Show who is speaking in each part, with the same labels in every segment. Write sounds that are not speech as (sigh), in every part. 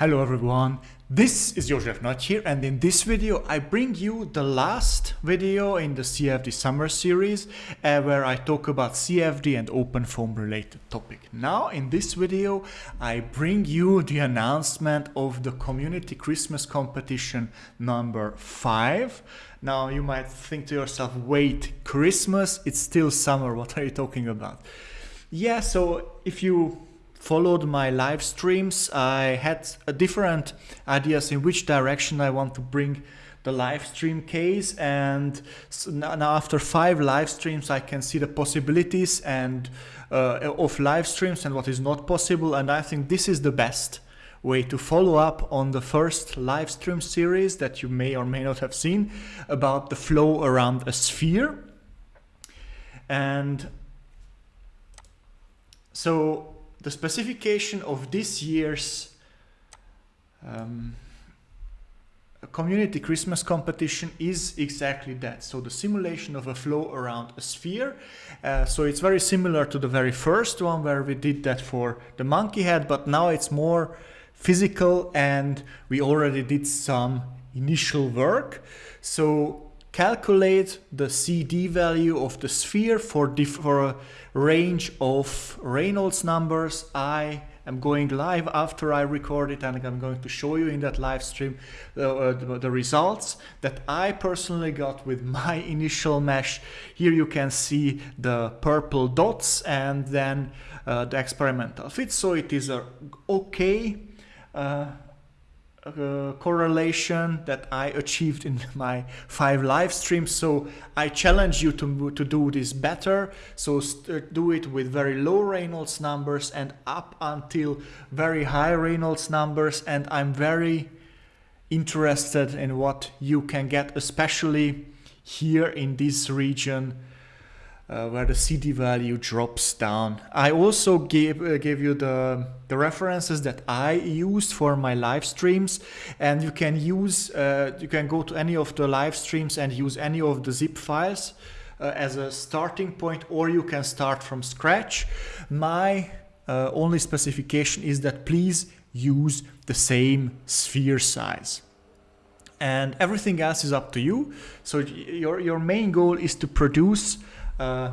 Speaker 1: Hello everyone, this is Josef Nagy here and in this video I bring you the last video in the CFD summer series uh, where I talk about CFD and OpenFOAM related topic. Now in this video I bring you the announcement of the community Christmas competition number 5. Now you might think to yourself, wait, Christmas? It's still summer, (laughs) what are you talking about? Yeah, so if you followed my live streams, I had different ideas in which direction I want to bring the live stream case and now after five live streams I can see the possibilities and uh, of live streams and what is not possible and I think this is the best way to follow up on the first live stream series that you may or may not have seen about the flow around a sphere. And so the specification of this year's um, community Christmas competition is exactly that. So the simulation of a flow around a sphere. Uh, so it's very similar to the very first one where we did that for the monkey head, but now it's more physical and we already did some initial work. So calculate the CD value of the sphere for, for a range of Reynolds numbers. I am going live after I record it and I'm going to show you in that live stream uh, the, the, results that I personally got with my (laughs) initial mesh. Here you can see the purple dots and then uh, the experimental fit. So it is a okay uh, uh, correlation that I achieved in (laughs) my five live streams. So I challenge you to, to do this better. So do it with very low Reynolds numbers and up until very high Reynolds numbers. And I'm very interested in what you can get, especially here in this region uh, where the CD value drops down. I also gave, uh, gave you the, the references that I used for my live streams and you can use, uh, you can go to any of the live streams and use any of the zip files uh, as a starting point or you can start from scratch. My uh, only specification is that please use the same sphere size and everything else is up to you. So your, your main goal is to produce uh,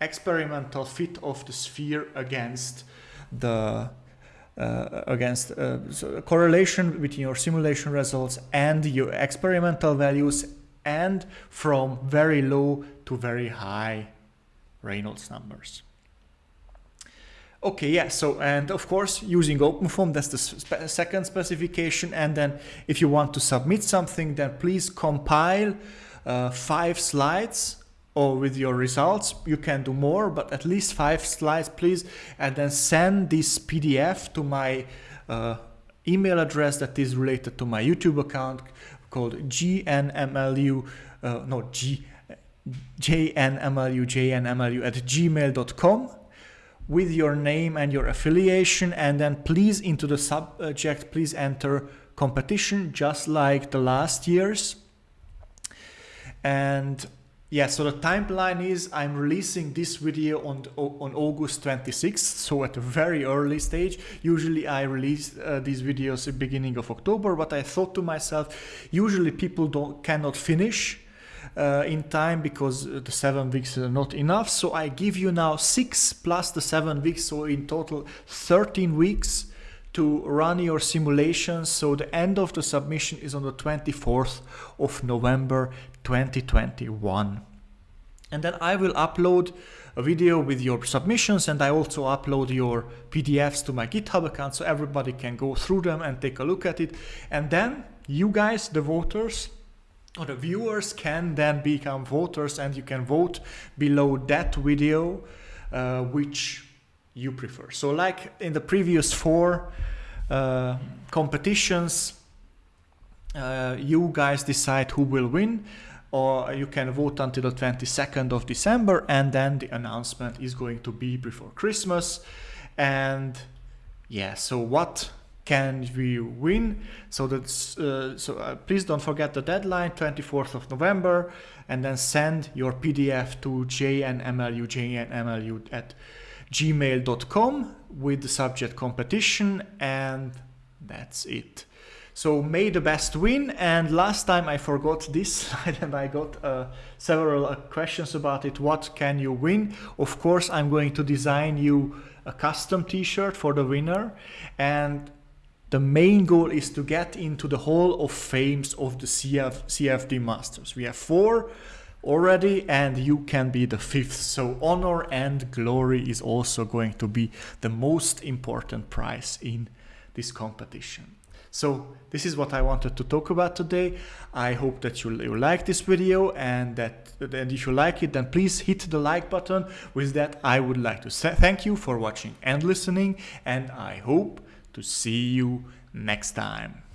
Speaker 1: experimental fit of the sphere against the uh, against uh, so correlation between your simulation results and your experimental values and from very low to very high Reynolds numbers. Okay, yeah, so and of course using OpenFOAM, that's the spe second specification. And then if you want to submit something, then please compile uh, five slides or with your results. You can do more, but at least five slides, please. And then send this PDF to my uh, email address that is related to my YouTube account called gnmlu, uh, no, G, jnmlu, jnmlu at gmail.com with your name and your affiliation. And then please into the subject, please enter competition just like the last years. And yeah, so the timeline is I'm releasing this video on, on August 26th, so at a very early stage. Usually I release uh, these videos at beginning of October, but I thought to myself, usually people don't cannot finish uh, in time because the seven weeks are not enough. So I give you now six plus the seven weeks, so in total 13 weeks to run your simulations. So the end of the submission is on the 24th of November 2021. And then I will upload a video with your submissions and I also upload your PDFs to my GitHub account so everybody can go through them and take a look at it. And then you guys, the voters, or the viewers can then become voters and you can vote below that video uh, which you prefer. So like in the previous four uh, competitions, uh, you guys decide who will win or you can vote until the 22nd of December and then the announcement is going to be before Christmas. And yeah, so what can we win? So that's uh, so uh, please don't forget the deadline 24th of November and then send your PDF to jnmlu jnmlu at gmail.com with the subject competition and That's it. So may the best win. And last time I forgot this (laughs) slide and I got uh, several uh, questions about it. What can you win? Of course, I'm going to design you a custom t-shirt for the winner. And the main goal is to get into the Hall of Fames of the CF, CFD Masters. We have four already and you can be the fifth. So honor and glory is also going to be the most important prize in this competition. So this is what I wanted to talk about today. I hope that you, you like this video and that and if you like it then please hit the like button. With that I would like to thank you for watching and listening and I hope to see you next time.